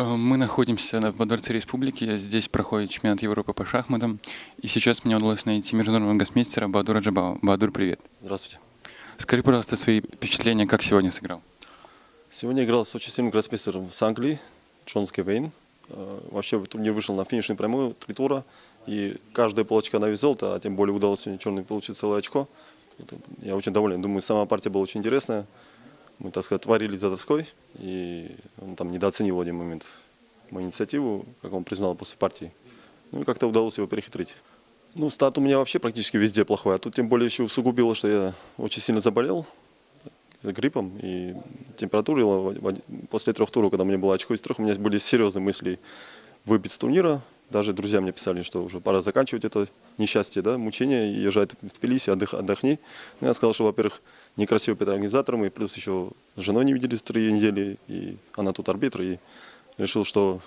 Э, Мы находимся на- во Дворце Республики. Здесь проходит чемпионат Европы по шахматам. И сейчас мне удалось найти международного гроссмейстера Бадура Джабао. Бадур, привет. Здравствуйте. Скажи, пожалуйста, свои впечатления, как сегодня сыграл. Сегодня играл с очень сильным гроссмейстером с Англии, Джон Скевейн. Э, Вообще турнир вышел на финишную прямую, три тура. И каждая полочка на вес золота, а тем более удалось сегодня черный получить целое очко. Это- я очень доволен. Думаю, сама партия была очень интересная. Мы, так сказать, творили за доской. И он там недооценил в один момент мою инициативу, как он признал после партии. Ну и как-то удалось его перехитрить. Ну, старт у меня вообще практически везде плохой, а тут тем более еще усугубило, что я очень сильно заболел гриппом, и температура после трех туров, когда меня было очко из трех, у меня были серьезные мысли выбить с турнира. Даже друзья мне писали, что уже пора заканчивать это несчастье, да, мучение, езжай в Тбилиси, отдых, отдохни. Ну, я сказал, что, во-первых, некрасиво перед организатором, и плюс еще с женой не виделись три недели, и она тут арбитр, и решил, что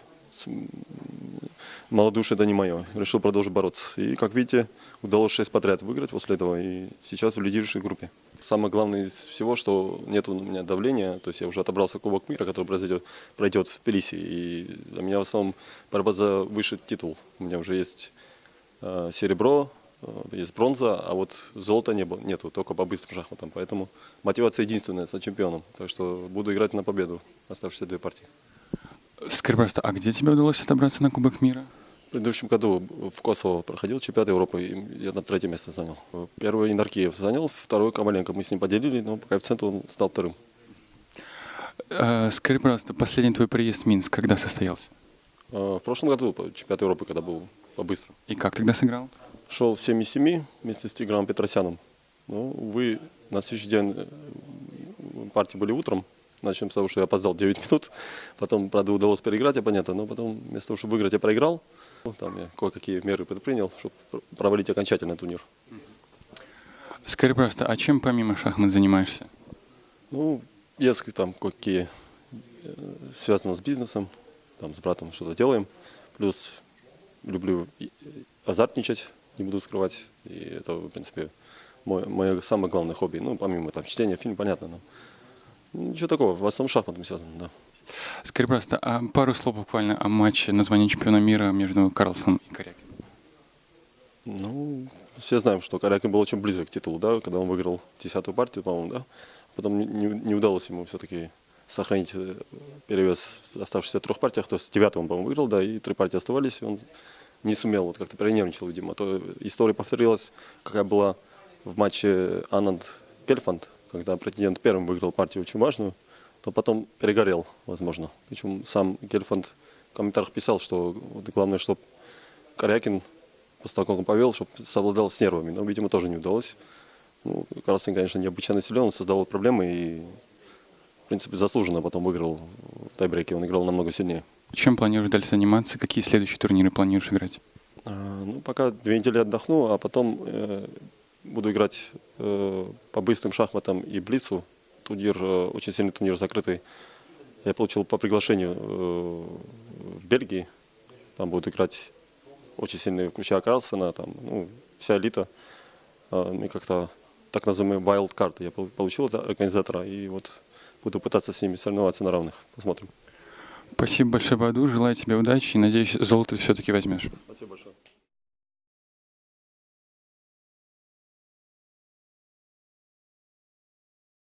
малодушие это не мое. Решил продолжить бороться. И, как видите, удалось шесть подряд выиграть после этого, и сейчас в лидирующей группе. Самое главное из всего, что нет у меня давления, то есть я уже отобрался Кубок мира, который произойдет, пройдет в Тбилиси, и для меня в основном борьба за высший титул. У меня уже есть э, серебро, э, есть бронза, а вот золота не было, нету, только по быстрым шахматам. Поэтому мотивация единственная стать чемпионом. Так что буду играть на победу оставшиеся две партии. Скажи, пожалуйста, а где тебе удалось отобраться на Кубок мира? В предыдущем году в Косово проходил чемпионат Европы, и я на третье место занял. Первый Инаркиев занял, второй Коваленко. Мы с ним поделили, но по коэффициенту он стал вторым. Э, Скажи, пожалуйста, последний твой приезд в Минск когда состоялся? Э, В прошлом году чемпионат Европы, когда был по-быстрому. И как тогда сыграл? Шел 7,7 вместе с Тиграном Петросяном. Ну, увы, на следующий день э, партии были утром. Начнем с того, что я опоздал 9 минут. Потом, правда, удалось переиграть, понятно. Но потом, вместо того, чтобы выиграть, я проиграл. Ну, Там я кое-какие меры предпринял, чтобы провалить окончательно турнир. Скажи, пожалуйста, а чем помимо шахмат занимаешься? Ну, есть там какие э, связано с бизнесом, там с братом что-то делаем. Плюс люблю азартничать, не буду скрывать. И это, в принципе, мой, мое самое главное хобби. Ну, помимо там чтения фильм, понятно, но ничего такого, в основном шахматом связано, да. Скажи, пожалуйста, а пару слов буквально о матче названия чемпиона мира между Карлсоном и Корякиным. Ну, все знаем, что Корякин был очень близок к титулу, да, когда он выиграл десятую партию, по-моему, да. Потом не, не- не удалось ему все-таки сохранить э, перевес в оставшихся трех партиях. То есть девятую он, по-моему, выиграл, да, и три партии оставались, и он не сумел, вот как-то перенервничал, видимо. А То история повторилась, какая была в матче Ананд Кельфанд, когда претендент первым выиграл партию очень важную, то потом перегорел, возможно. Причем сам Гельфанд в комментариях писал, что главное, чтобы Корякин после того, как он повел, чтобы совладал с нервами. Но, видимо, тоже не удалось. Ну, Карлсон, конечно, необычайно силен, он создавал проблемы и, в принципе, заслуженно потом выиграл в тайбреке. Он играл намного сильнее. Чем планируешь дальше заниматься? Какие следующие турниры планируешь играть? А, Ну, пока две недели отдохну, а потом э, буду играть по быстрым шахматам и блицу. Турнир, э, очень сильный турнир закрытый. Я получил по приглашению э, в Бельгии. Там будут играть очень сильные, включая Карлсона, там, ну, вся элита. А, И как-то так называемые wild card я пол- получил от организатора. И вот буду пытаться с ними соревноваться на равных. Посмотрим. Спасибо большое, Баду. Желаю тебе удачи и надеюсь, золото все-таки возьмешь. Спасибо большое.